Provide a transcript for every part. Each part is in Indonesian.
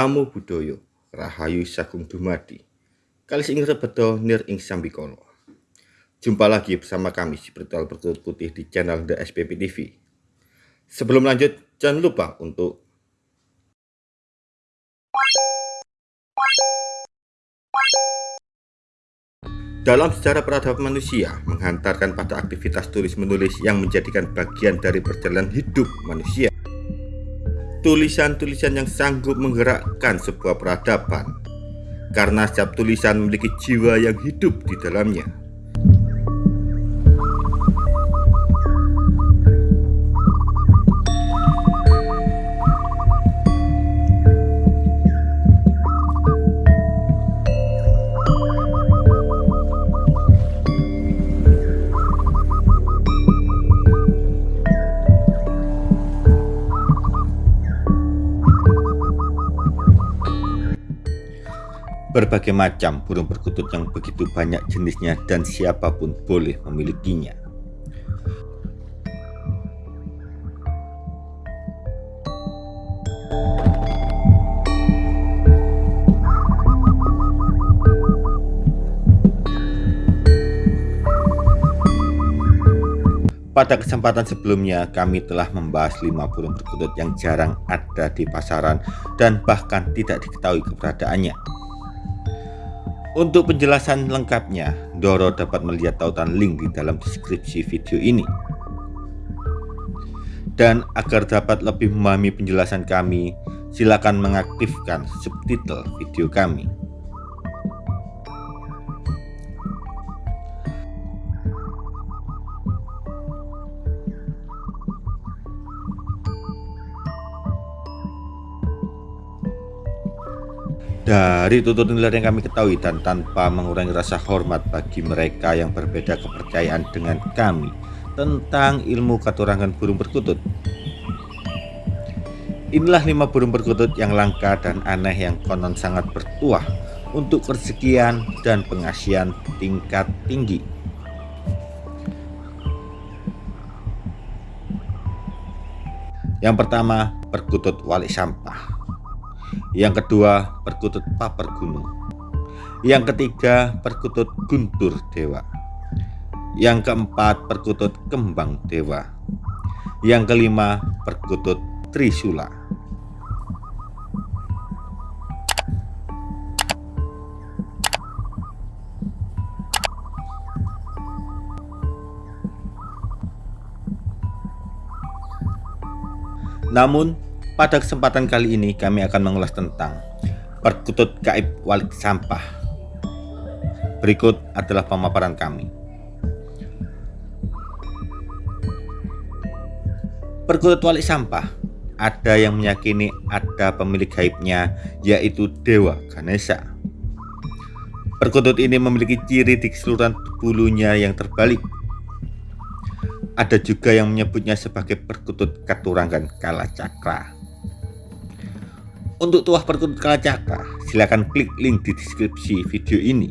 Namo Buddhaya, Rahayu Sagung Dumadi. Kali ing rebedo nir ing sambikala. Jumpa lagi bersama kami di Spiritual Bertutur Putih di channel The SPP TV. Sebelum lanjut, jangan lupa untuk Dalam sejarah peradaban manusia, menghantarkan pada aktivitas tulis-menulis yang menjadikan bagian dari perjalanan hidup manusia. Tulisan-tulisan yang sanggup menggerakkan sebuah peradaban, karena setiap tulisan memiliki jiwa yang hidup di dalamnya. Berbagai macam burung perkutut yang begitu banyak jenisnya dan siapa pun boleh memilikinya. Pada kesempatan sebelumnya, kami telah membahas lima burung perkutut yang jarang ada di pasaran dan bahkan tidak diketahui keberadaannya. Untuk penjelasan lengkapnya, Doro dapat melihat tautan link di dalam deskripsi video ini. Dan agar dapat lebih memahami penjelasan kami, silakan mengaktifkan subtitle video kami. Dari tutur nilai yang kami ketahui dan tanpa mengurangi rasa hormat bagi mereka yang berbeda kepercayaan dengan kami tentang ilmu katurangan burung perkutut. Inilah lima burung perkutut yang langka dan aneh yang konon sangat bertuah untuk kesekian dan pengasihan tingkat tinggi. Yang pertama, perkutut wali sampah. Yang kedua, perkutut paper gunung. Yang ketiga, perkutut guntur dewa. Yang keempat, perkutut kembang dewa. Yang kelima, perkutut trisula. Namun pada kesempatan kali ini kami akan mengulas tentang perkutut gaib walik sampah. Berikut adalah pemaparan kami. Perkutut walik sampah ada yang meyakini ada pemilik gaibnya yaitu Dewa Ganesha. Perkutut ini memiliki ciri di keseluruhan bulunya yang terbalik ada juga yang menyebutnya sebagai perkutut katurangan kala cakra. Untuk tuah perkutut kalacakra, silakan klik link di deskripsi video ini.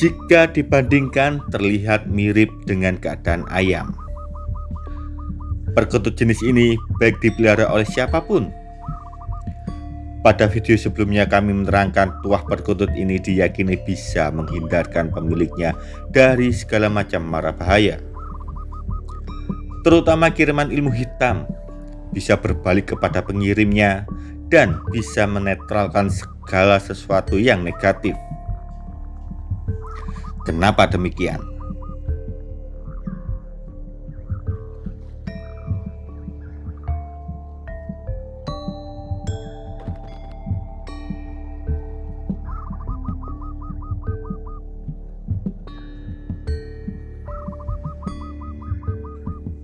Jika dibandingkan terlihat mirip dengan keadaan ayam. Perkutut jenis ini baik dipelihara oleh siapa pun pada video sebelumnya kami menerangkan tuah perkutut ini diyakini bisa menghindarkan pemiliknya dari segala macam mara bahaya. Terutama kiriman ilmu hitam bisa berbalik kepada pengirimnya dan bisa menetralkan segala sesuatu yang negatif. Kenapa demikian?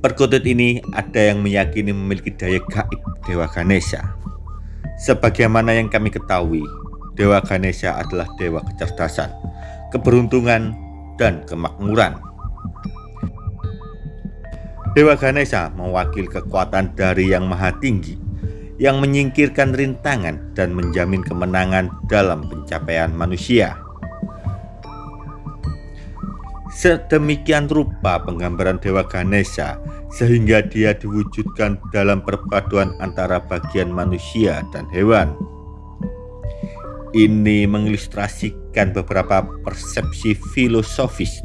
Perkutut ini ada yang meyakini memiliki daya gaib Dewa Ganesha. Sebagaimana yang kami ketahui, Dewa Ganesha adalah dewa kecerdasan, keberuntungan, dan kemakmuran. Dewa Ganesha mewakili kekuatan dari yang maha tinggi yang menyingkirkan rintangan dan menjamin kemenangan dalam pencapaian manusia. Sedemikian rupa penggambaran Dewa Ganesha sehingga dia diwujudkan dalam perpaduan antara bagian manusia dan hewan. Ini mengilustrasikan beberapa persepsi filosofis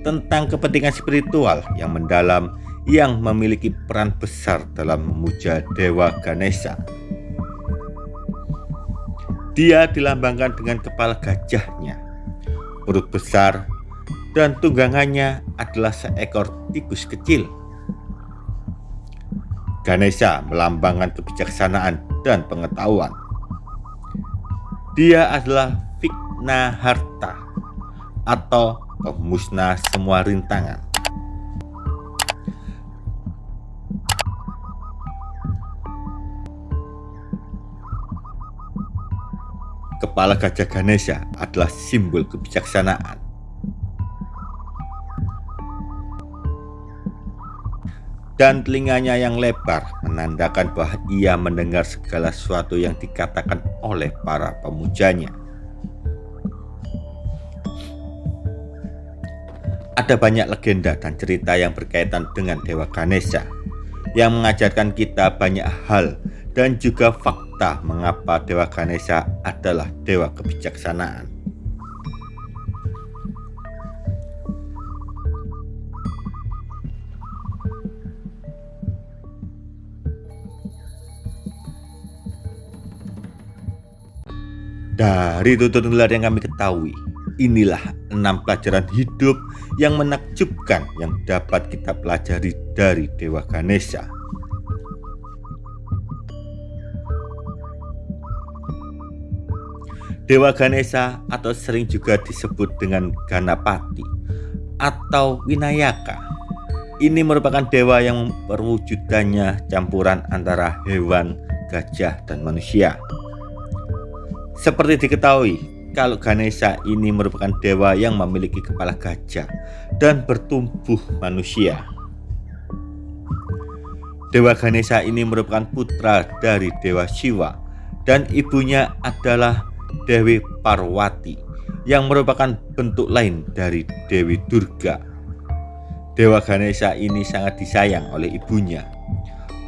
tentang kepentingan spiritual yang mendalam yang memiliki peran besar dalam memuja Dewa Ganesha. Dia dilambangkan dengan kepala gajahnya, perut besar, dan tunggangannya adalah seekor tikus kecil. Ganesha melambangkan kebijaksanaan dan pengetahuan. Dia adalah Vigna Harta atau pemusnah semua rintangan. Kepala gajah Ganesha adalah simbol kebijaksanaan. Dan telinganya yang lebar menandakan bahwa ia mendengar segala sesuatu yang dikatakan oleh para pemujanya. Ada banyak legenda dan cerita yang berkaitan dengan Dewa Ganesha yang mengajarkan kita banyak hal dan juga fakta mengapa Dewa Ganesha adalah Dewa kebijaksanaan. Dari tutur nular yang kami ketahui, inilah enam pelajaran hidup yang menakjubkan yang dapat kita pelajari dari Dewa Ganesha. Dewa Ganesha atau sering juga disebut dengan Ganapati atau Winayaka. Ini merupakan dewa yang perwujudannya campuran antara hewan, gajah, dan manusia. Seperti diketahui, kalau Ganesha ini merupakan dewa yang memiliki kepala gajah dan bertumbuh manusia. Dewa Ganesha ini merupakan putra dari Dewa Siwa dan ibunya adalah Dewi Parwati yang merupakan bentuk lain dari Dewi Durga. Dewa Ganesha ini sangat disayang oleh ibunya.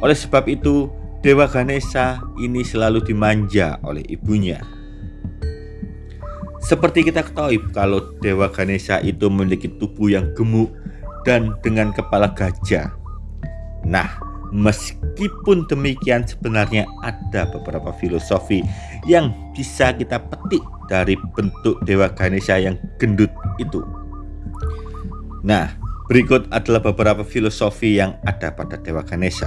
Oleh sebab itu, Dewa Ganesha ini selalu dimanja oleh ibunya. Seperti kita ketahui kalau Dewa Ganesha itu memiliki tubuh yang gemuk dan dengan kepala gajah. Nah, meskipun demikian sebenarnya ada beberapa filosofi yang bisa kita petik dari bentuk Dewa Ganesha yang gendut itu. Nah, berikut adalah beberapa filosofi yang ada pada Dewa Ganesha.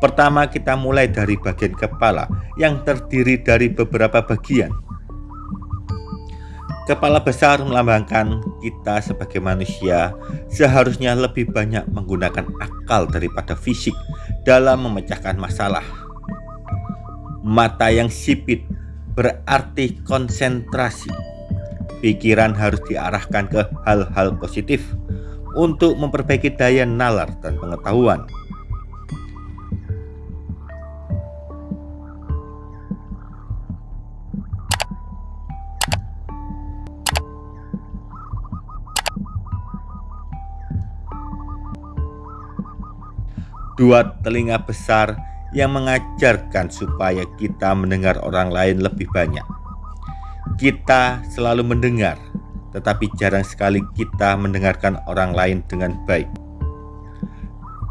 Pertama kita mulai dari bagian kepala yang terdiri dari beberapa bagian. Kepala besar melambangkan kita sebagai manusia seharusnya lebih banyak menggunakan akal daripada fisik dalam memecahkan masalah. Mata yang sipit berarti konsentrasi. Pikiran harus diarahkan ke hal-hal positif untuk memperbaiki daya nalar dan pengetahuan. Dua telinga besar yang mengajarkan supaya kita mendengar orang lain lebih banyak. Kita selalu mendengar, tetapi jarang sekali kita mendengarkan orang lain dengan baik.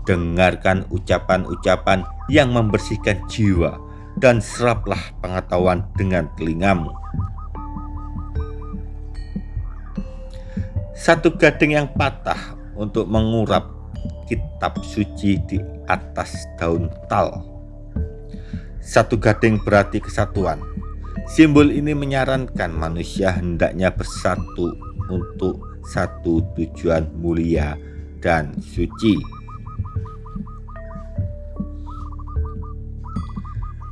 Dengarkan ucapan-ucapan yang membersihkan jiwa dan seraplah pengetahuan dengan telingamu. Satu gading yang patah untuk mengurap kitab suci di atas daun tal. Satu gading berarti kesatuan. Simbol ini menyarankan manusia hendaknya bersatu untuk satu tujuan mulia dan suci.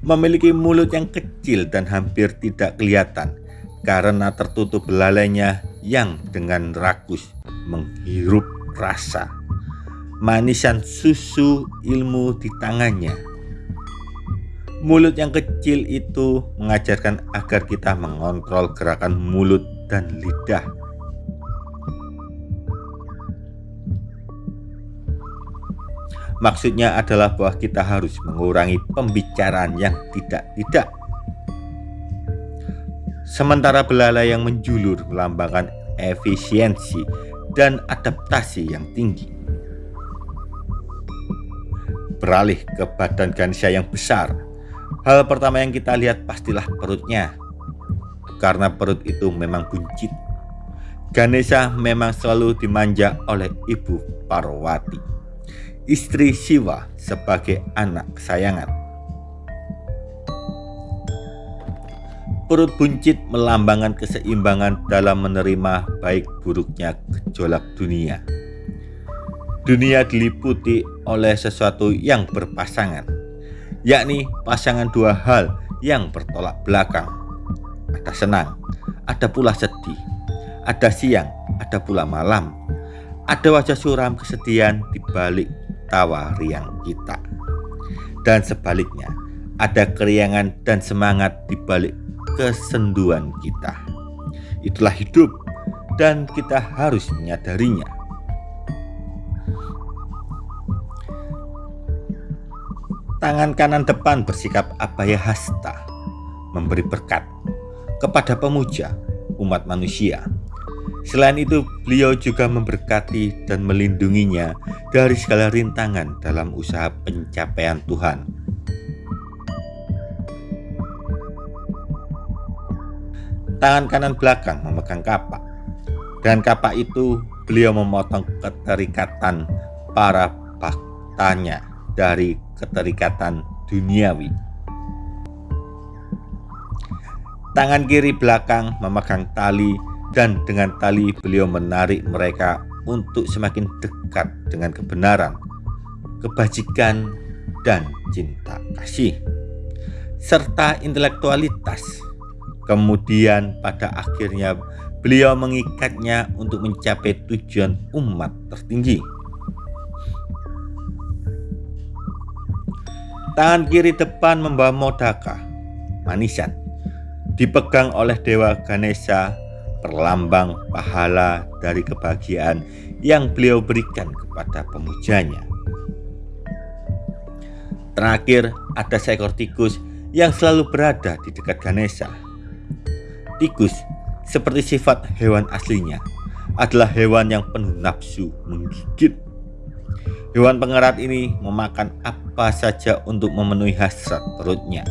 Memiliki mulut yang kecil dan hampir tidak kelihatan karena tertutup belalainya yang dengan rakus menghirup rasa manisan susu ilmu di tangannya. Mulut yang kecil itu mengajarkan agar kita mengontrol gerakan mulut dan lidah. Maksudnya adalah bahwa kita harus mengurangi pembicaraan yang tidak-tidak. Sementara belalai yang menjulur melambangkan efisiensi dan adaptasi yang tinggi. Beralih ke badan Ganesha yang besar, hal pertama yang kita lihat pastilah perutnya. Karena perut itu memang buncit. Ganesha memang selalu dimanja oleh ibu Parwati, istri Siwa sebagai anak kesayangan. Perut buncit melambangkan keseimbangan dalam menerima baik buruknya gejolak dunia. Dunia diliputi oleh sesuatu yang berpasangan, yakni pasangan dua hal yang bertolak belakang. Ada senang, ada pula sedih, ada siang, ada pula malam, ada wajah suram kesedihan di balik tawa riang kita. Dan sebaliknya, ada keriangan dan semangat di balik kesenduan kita. Itulah hidup dan kita harus menyadarinya. Tangan kanan depan bersikap abaya hasta, memberi berkat kepada pemuja umat manusia. Selain itu, beliau juga memberkati dan melindunginya dari segala rintangan dalam usaha pencapaian Tuhan Tangan kanan belakang memegang kapak. Dan kapak itu beliau memotong keterikatan para baktanya dari keterikatan duniawi. Tangan kiri belakang memegang tali dan dengan tali beliau menarik mereka untuk semakin dekat dengan kebenaran, kebajikan, dan cinta kasih, serta intelektualitas Kemudian pada akhirnya beliau mengikatnya untuk mencapai tujuan umat tertinggi. Tangan kiri depan membawa modaka, manisan, dipegang oleh Dewa Ganesha, perlambang pahala dari kebahagiaan yang beliau berikan kepada pemujanya. Terakhir, ada seekor tikus yang selalu berada di dekat Ganesha Tikus, seperti sifat hewan aslinya, adalah hewan yang penuh nafsu menggigit. Hewan pengerat ini memakan apa saja untuk memenuhi hasrat perutnya.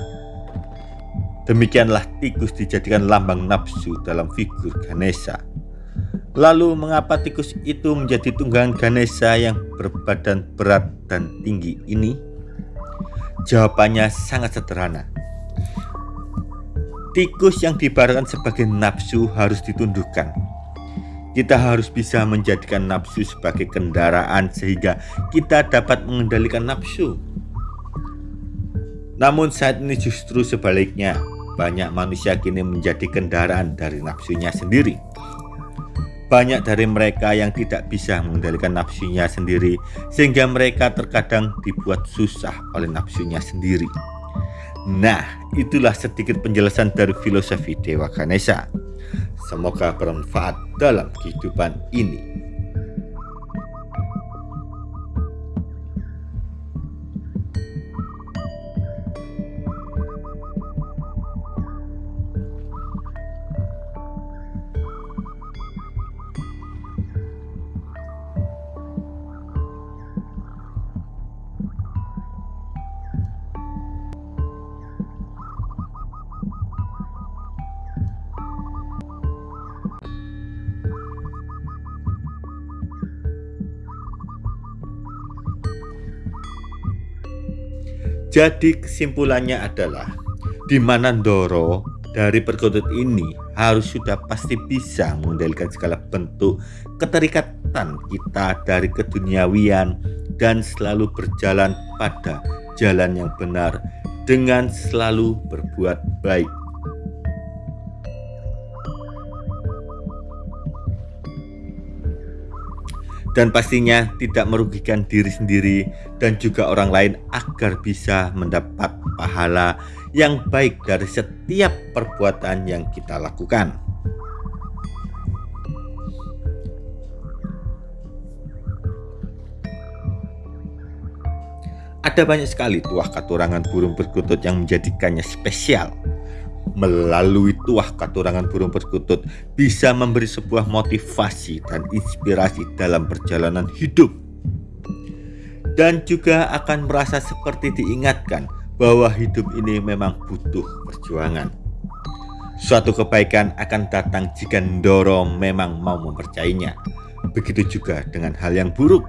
Demikianlah tikus dijadikan lambang nafsu dalam figur Ganesha. Lalu mengapa tikus itu menjadi tunggangan Ganesha yang berbadan berat dan tinggi ini? Jawabannya sangat sederhana. Tikus yang diibaratkan sebagai nafsu harus ditundukkan. Kita harus bisa menjadikan nafsu sebagai kendaraan sehingga kita dapat mengendalikan nafsu. Namun saat ini justru sebaliknya, banyak manusia kini menjadi kendaraan dari nafsunya sendiri. Banyak dari mereka yang tidak bisa mengendalikan nafsunya sendiri sehingga mereka terkadang dibuat susah oleh nafsunya sendiri. Nah, itulah sedikit penjelasan dari filosofi Dewa Ganesha. Semoga bermanfaat dalam kehidupan ini. Jadi kesimpulannya adalah di mana Doro dari perkutut ini harus sudah pasti bisa mengendalikan segala bentuk keterikatan kita dari keduniawian dan selalu berjalan pada jalan yang benar dengan selalu berbuat baik. Dan pastinya tidak merugikan diri sendiri dan juga orang lain agar bisa mendapat pahala yang baik dari setiap perbuatan yang kita lakukan. Ada banyak sekali tuah katurangan burung perkutut yang menjadikannya spesial. Melalui tuah katurangan burung perkutut bisa memberi sebuah motivasi dan inspirasi dalam perjalanan hidup. Dan juga akan merasa seperti diingatkan bahwa hidup ini memang butuh perjuangan. Suatu kebaikan akan datang jika Ndoro memang mau mempercayainya. Begitu juga dengan hal yang buruk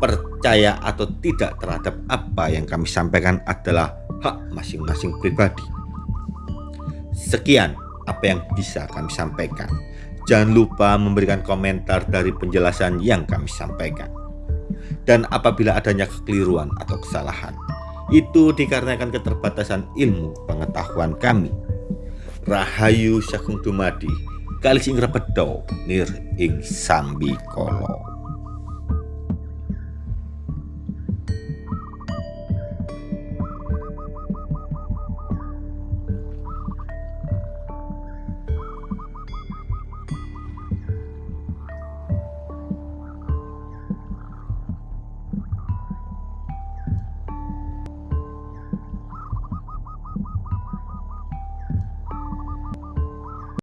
percaya atau tidak terhadap apa yang kami sampaikan adalah hak masing-masing pribadi. Sekian apa yang bisa kami sampaikan. Jangan lupa memberikan komentar dari penjelasan yang kami sampaikan. Dan apabila adanya kekeliruan atau kesalahan, itu dikarenakan keterbatasan ilmu pengetahuan kami. Rahayu Sakung Dumadi, Kalis ing Repedo, Nir ing Sambi Kolo.